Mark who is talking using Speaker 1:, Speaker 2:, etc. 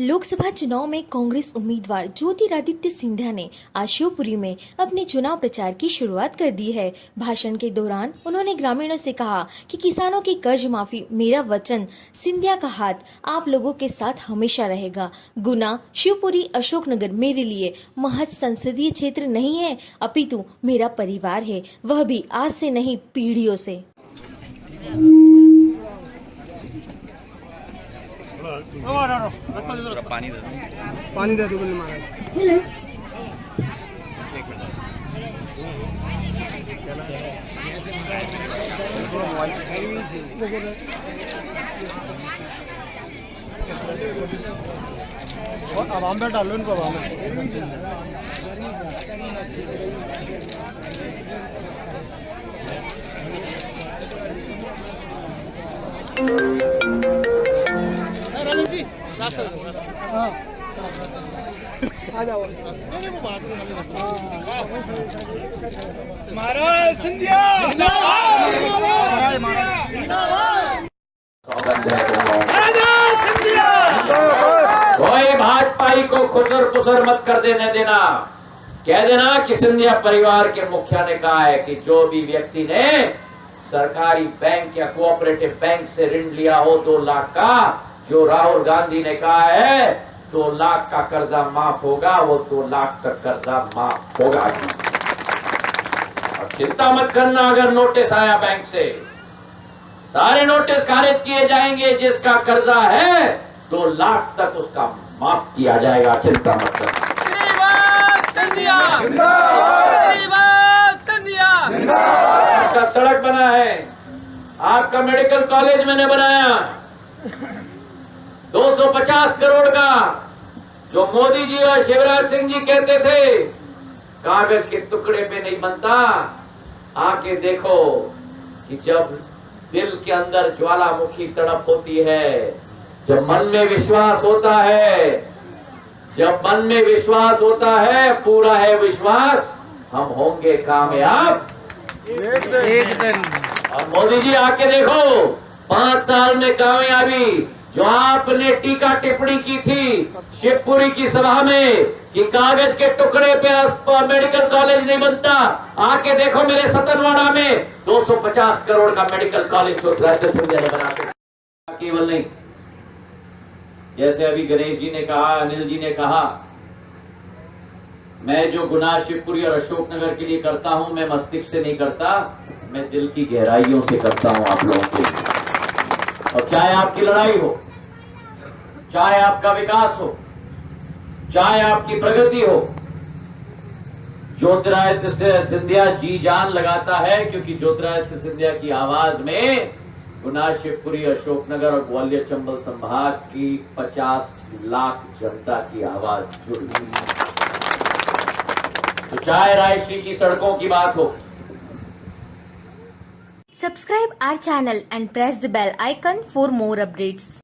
Speaker 1: लोकसभा चुनाव में कांग्रेस उम्मीदवार ज्योतिरादित्य सिंधिया ने आज शिवपुरी में अपने चुनाव प्रचार की शुरुआत कर दी है। भाषण के दौरान उन्होंने ग्रामीणों से कहा कि किसानों की कर्ज माफ़ी मेरा वचन, सिंधिया का हाथ आप लोगों के साथ हमेशा रहेगा। गुना, शिवपुरी, अशोकनगर मेरे लिए महज संसदीय क्षेत्र नहीं है, अपितु मेरा परिवार है, वह भी आज से नहीं, पीढ़ियों से।
Speaker 2: पानी दे दो बोले महाराज अब आम डाल लो इनको अब आम
Speaker 3: कोई भाजपाई को खुसर पुसर मत कर देने देना। कह देना कि सिंधिया परिवार के मुखिया ने कहा है कि जो भी व्यक्ति ने सरकारी बैंक या कोऑपरेटिव बैंक से ऋण लिया हो दो लाख का जो राहुल गांधी ने कहा है दो लाख का कर्जा माफ़ होगा वो दो लाख तक कर्जा माफ़ होगा। और चिंता मत करना अगर नोटिस आया बैंक से सारे नोटिस खारिज किए जाएँगे जिसका कर्जा है दो लाख तक उसका माफ़ किया जाएगा। चिंता मत करना। आपका सड़क बना है। आपका मेडिकल कॉलेज मैंने बनाया। 250 करोड़ का जो मोदी जी और शिवराज सिंह जी कहते थे कागज़ के टुकड़े पे नहीं बनता। आके देखो कि जब दिल के अंदर ज्वालामुखी तड़प होती है जब मन में विश्वास होता है जब मन में विश्वास होता है पूरा है विश्वास हम होंगे कामयाब। एक दिन। और मोदी जी आके देखो पाँच साल में कामयाबी जो आपने टीका टिप्पणी की थी शिवपुरी की सभा में कि कागज़ के टुकड़े पे मेडिकल कॉलेज नहीं बनता। आके देखो मेरे सतनवाड़ा में 250 करोड़ का मेडिकल कॉलेज जो राज्य सिंधिया ने बना के केवल नहीं। जैसे अभी गणेश जी ने कहा, अनिल जी ने कहा, मैं जो गुनाह शिवपुरी और अशोकनगर के लिए करता हूँ, मैं मस्तिष्क से नहीं करता, मैं दिल की गहराइयों से करता हूँ आप लोगों के लिए। और चाहे आपकी लड़ाई हो, चाहे आपका विकास हो, चाहे आपकी प्रगति हो, ज्योतिरादित्य सिंधिया जी जान लगाता है क्योंकि ज्योतिरादित्य सिंधिया की आवाज़ में गुना शिवपुरी अशोकनगर और ग्वालियर चंबल संभाग की 50 लाख जनता की आवाज़ जुड़ गई। तो चाहे रायश्री की सड़कों की बात हो
Speaker 1: Subscribe our channel and press the bell icon for more updates.